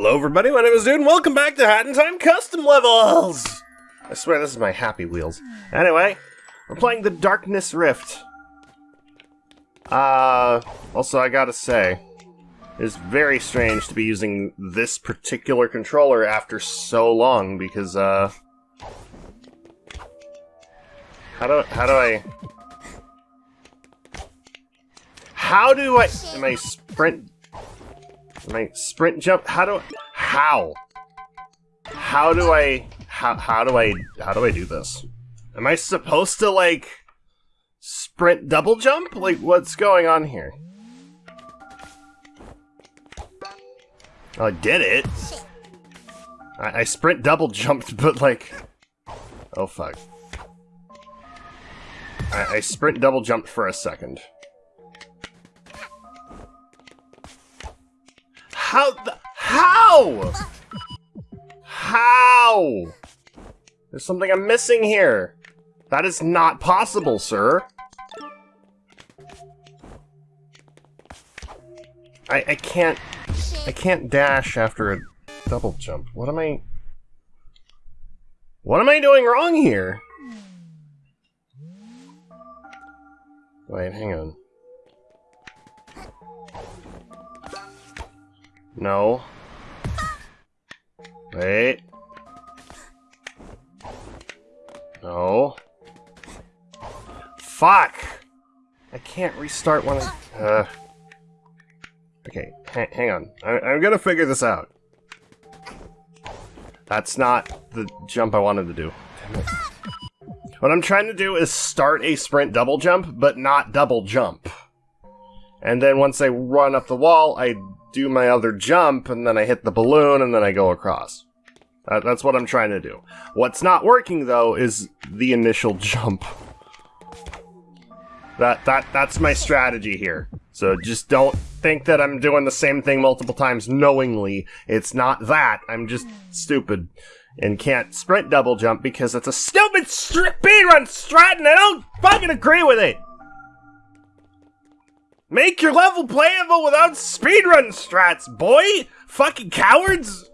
Hello everybody, my name is Dude, and welcome back to Hat in Time Custom Levels! I swear this is my Happy Wheels. Anyway, we're playing the Darkness Rift. Uh, also I gotta say, it's very strange to be using this particular controller after so long, because, uh... How do, how do I... How do I... Am I sprint my sprint jump? How do how? How do I how how do I how do I do this? Am I supposed to like sprint double jump? Like what's going on here? Oh, I did it. I, I sprint double jumped, but like oh fuck. I, I sprint double jumped for a second. How the- How?! How?! There's something I'm missing here. That is not possible, sir. I, I can't... I can't dash after a double jump. What am I... What am I doing wrong here? Wait, hang on. No. Wait. No. Fuck! I can't restart when I... Uh... Okay, ha hang on. I I'm gonna figure this out. That's not the jump I wanted to do. What I'm trying to do is start a sprint double jump, but not double jump. And then once I run up the wall, I do my other jump, and then I hit the balloon, and then I go across. That, that's what I'm trying to do. What's not working, though, is the initial jump. That, that That's my strategy here. So just don't think that I'm doing the same thing multiple times knowingly. It's not that. I'm just stupid and can't sprint double jump because it's a stupid speedrun strat and I don't fucking agree with it! Make your level playable without speedrun strats, boy! Fucking cowards!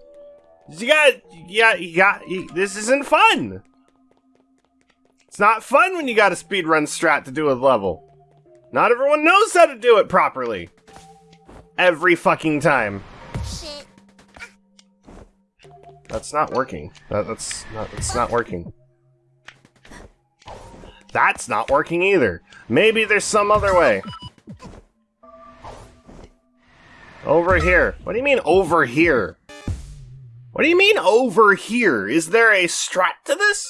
You got, you got, you got, you, this isn't fun! It's not fun when you got a speedrun strat to do a level. Not everyone knows how to do it properly. Every fucking time. Shit. That's not working. That, that's not, that's not working. That's not working either. Maybe there's some other way. Over here. What do you mean over here? What do you mean over here? Is there a strat to this?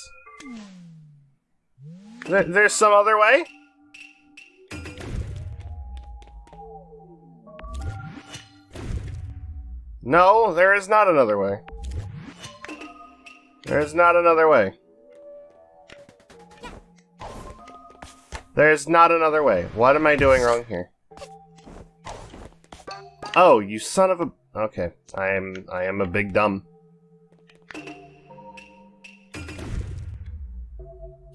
There, there's some other way? No, there is not another way. There is not another way. There's not another way. What am I doing wrong here? Oh, you son of a... Okay, I am I am a big dumb.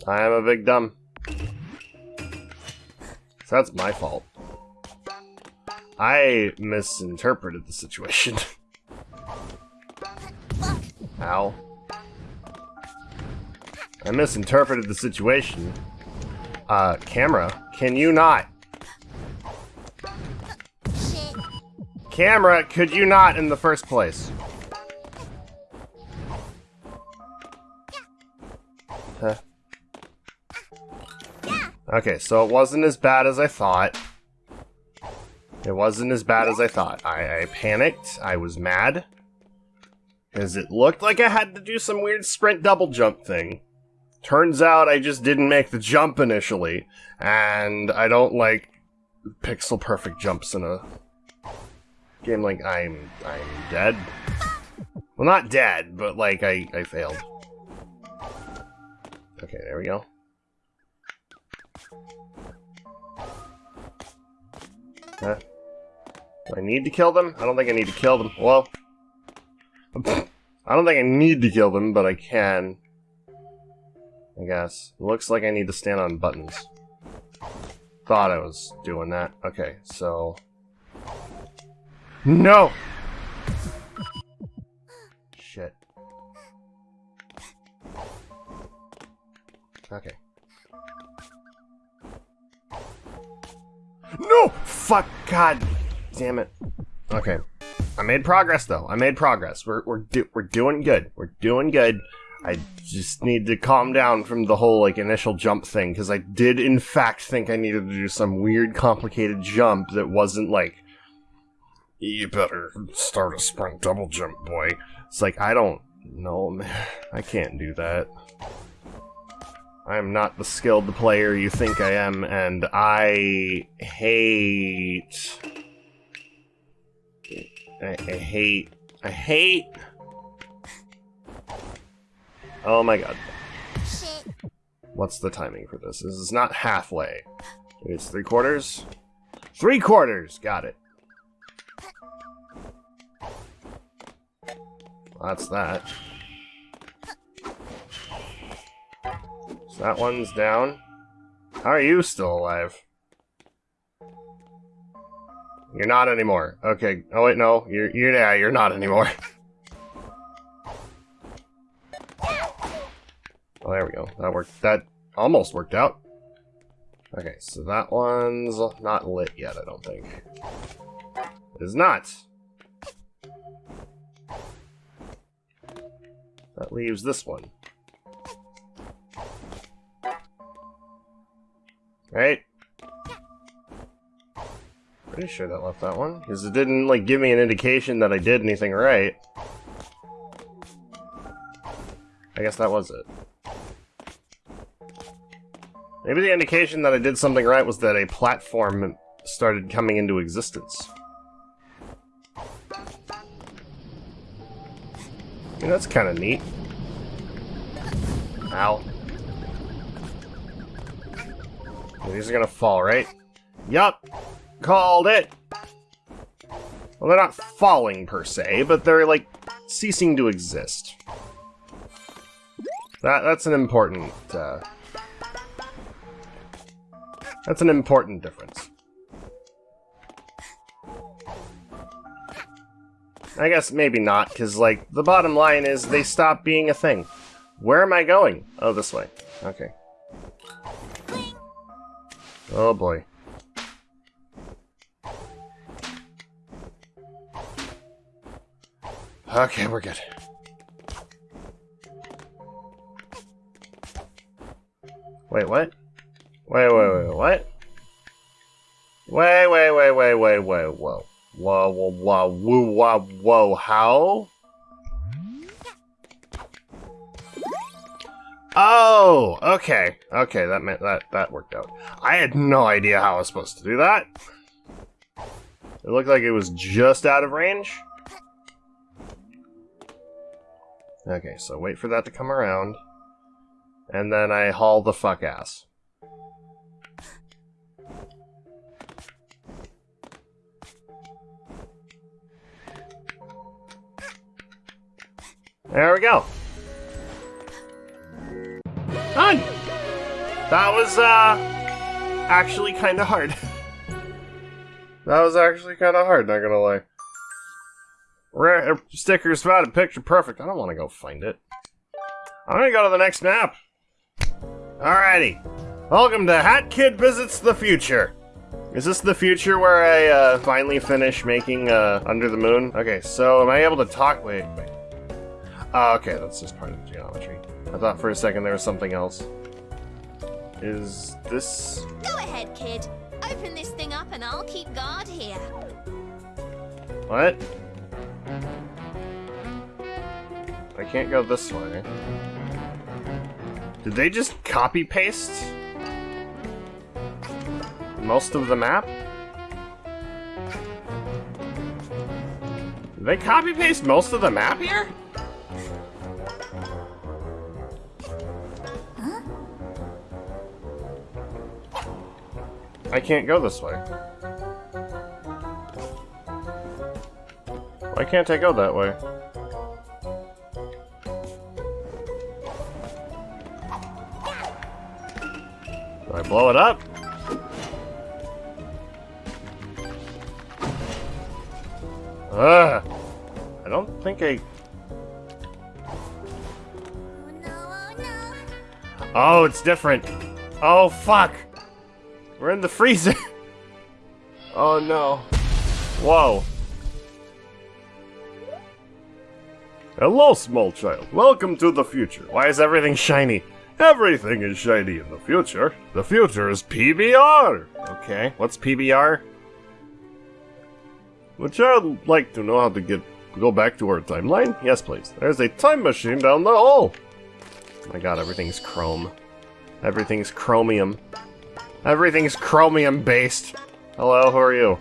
I am a big dumb. So that's my fault. I misinterpreted the situation. Ow. I misinterpreted the situation. Uh, camera, can you not Camera, could you not in the first place? Okay, so it wasn't as bad as I thought. It wasn't as bad as I thought. I, I panicked. I was mad. Because it looked like I had to do some weird sprint double jump thing. Turns out I just didn't make the jump initially. And I don't like pixel perfect jumps in a game like I'm I'm dead. Well, not dead, but like I I failed. Okay, there we go. Huh? Do I need to kill them? I don't think I need to kill them. Well, I don't think I need to kill them, but I can. I guess. Looks like I need to stand on buttons. Thought I was doing that. Okay, so... No! shit. Okay. No! Fuck! God damn it. Okay. I made progress, though. I made progress. We're, we're, do we're doing good. We're doing good. I just need to calm down from the whole, like, initial jump thing, because I did, in fact, think I needed to do some weird, complicated jump that wasn't, like, you better start a sprint double jump, boy. It's like, I don't know, man. I can't do that. I am not the skilled player you think I am, and I hate... I, I hate... I hate... Oh my god. What's the timing for this? This is not halfway. It's three quarters? Three quarters! Got it. That's that. So that one's down. How are you still alive? You're not anymore. Okay. Oh wait, no. You're you're yeah, you're not anymore. Oh, there we go. That worked. That almost worked out. Okay, so that one's not lit yet, I don't think. Is not. That leaves this one. Right? Pretty sure that left that one, because it didn't, like, give me an indication that I did anything right. I guess that was it. Maybe the indication that I did something right was that a platform started coming into existence. That's kind of neat. Ow. These are gonna fall, right? Yup! Called it! Well, they're not falling per se, but they're, like, ceasing to exist. That That's an important, uh, That's an important difference. I guess maybe not, because, like, the bottom line is they stop being a thing. Where am I going? Oh, this way. Okay. Oh, boy. Okay, we're good. Wait, what? Wait, wait, wait, what? Whoa, whoa, whoa, whoa, how? Oh, okay, okay, that meant that that worked out. I had no idea how I was supposed to do that. It looked like it was just out of range. Okay, so wait for that to come around. And then I haul the fuck ass. There we go. Done! That was, uh, actually kind of hard. that was actually kind of hard, not gonna lie. Rare uh, stickers spotted, picture perfect. I don't want to go find it. I'm gonna go to the next map. Alrighty. Welcome to Hat Kid Visits the Future. Is this the future where I uh, finally finish making uh, Under the Moon? Okay, so am I able to talk? Wait, wait. Oh, okay, that's just part of the geometry. I thought for a second there was something else. Is this... Go ahead, kid. Open this thing up and I'll keep guard here. What? I can't go this way. Did they just copy paste most of the map? Did they copy paste most of the map here? I can't go this way. Why can't I go that way? Do I blow it up? Ugh! I don't think I... Oh, it's different. Oh, fuck! We're in the freezer. oh, no. Whoa. Hello, small child. Welcome to the future. Why is everything shiny? Everything is shiny in the future. The future is PBR. Okay, what's PBR? Would you like to know how to get go back to our timeline? Yes, please. There's a time machine down the hall. Oh my god, everything's chrome. Everything's chromium. Everything's chromium based. Hello, who are you?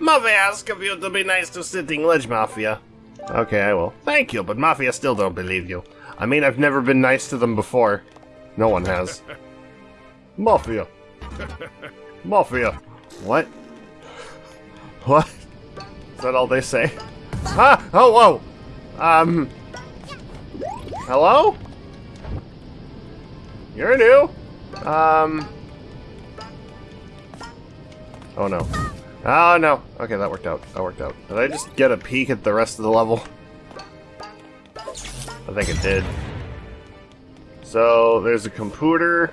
Mafia asked of you to be nice to Sitting Ledge Mafia. Okay, I will. Thank you, but Mafia still don't believe you. I mean, I've never been nice to them before. No one has. Mafia. Mafia. What? What? Is that all they say? Ah! Oh, whoa! Um... Hello? You're new? Um... Oh no. Oh no. Okay, that worked out. That worked out. Did I just get a peek at the rest of the level? I think it did. So, there's a computer.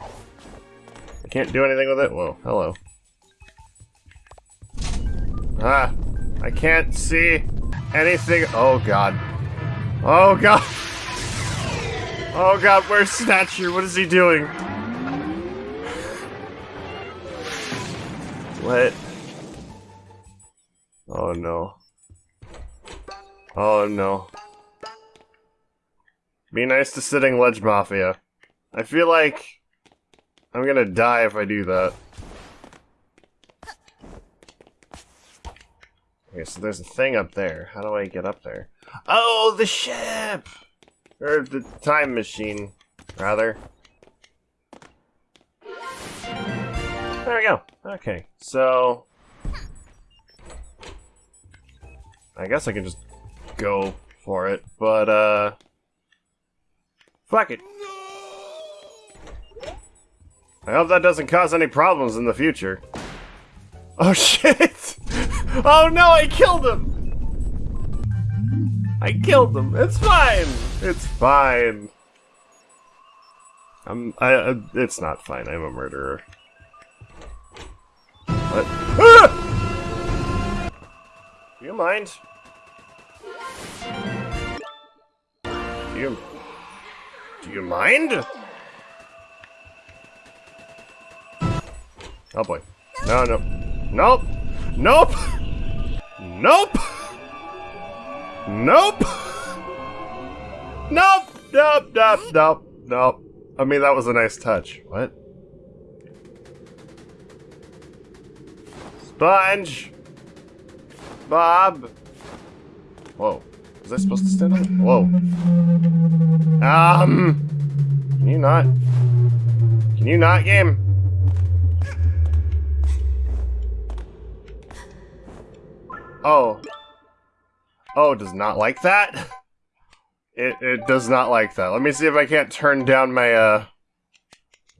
I can't do anything with it. Whoa, hello. Ah, I can't see anything. Oh god. Oh god. Oh god, where's Snatcher? What is he doing? What? Oh no. Oh no. Be nice to Sitting Ledge Mafia. I feel like I'm gonna die if I do that. Okay, so there's a thing up there. How do I get up there? Oh, the ship! Or the time machine, rather. There we go. Okay, so... I guess I can just go for it, but, uh... Fuck it. I hope that doesn't cause any problems in the future. Oh shit! Oh no, I killed him! I killed him. It's fine. It's fine. I'm. I. It's not fine. I'm a murderer. What? Ah! Do you mind? Do you... Do you mind? Oh boy. No, no. Nope! Nope! Nope! Nope! Nope! Nope, nope, nope, nope. I mean, that was a nice touch. What? Sponge! Bob! Whoa. Was I supposed to stand on Whoa. Um... Can you not? Can you not, game? Oh. Oh, does not like that? It, it does not like that. Let me see if I can't turn down my, uh,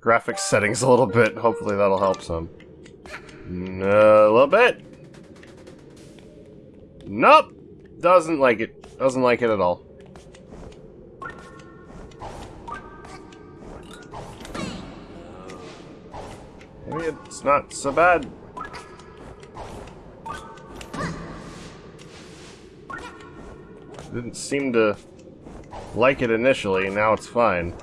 graphics settings a little bit. Hopefully that'll help some. A little bit. Nope. Doesn't like it. Doesn't like it at all. Maybe it's not so bad. Didn't seem to like it initially, now it's fine.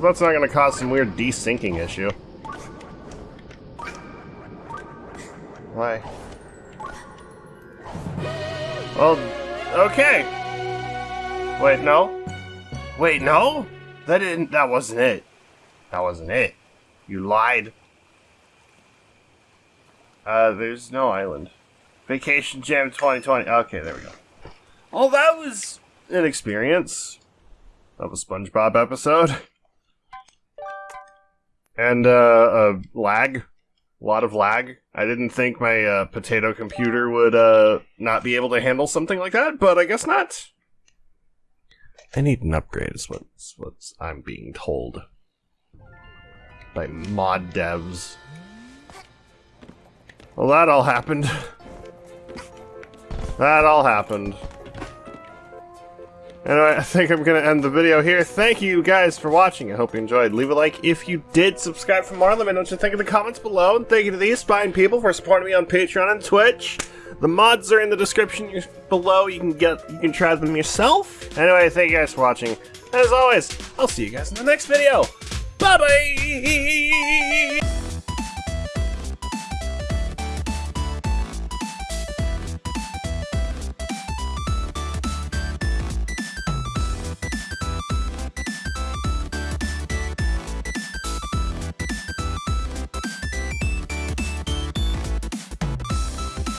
Hope that's not gonna cause some weird desyncing issue. Why? Well, okay. Wait, no? Wait, no? That didn't- that wasn't it. That wasn't it. You lied. Uh, there's no island. Vacation Jam 2020. Okay, there we go. Oh, that was an experience of a SpongeBob episode. And, uh, uh, lag. A lot of lag. I didn't think my, uh, potato computer would, uh, not be able to handle something like that, but I guess not. I need an upgrade, is what's, what I'm being told. By mod devs. Well, that all happened. That all happened. Anyway, I think I'm gonna end the video here. Thank you guys for watching. I hope you enjoyed. Leave a like if you did. Subscribe for more. Let me know what you think in the comments below. And thank you to these fine people for supporting me on Patreon and Twitch. The mods are in the description below. You can get, you can try them yourself. Anyway, thank you guys for watching. As always, I'll see you guys in the next video. Bye bye.